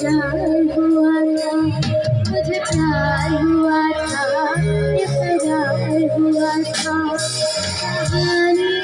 Yeah.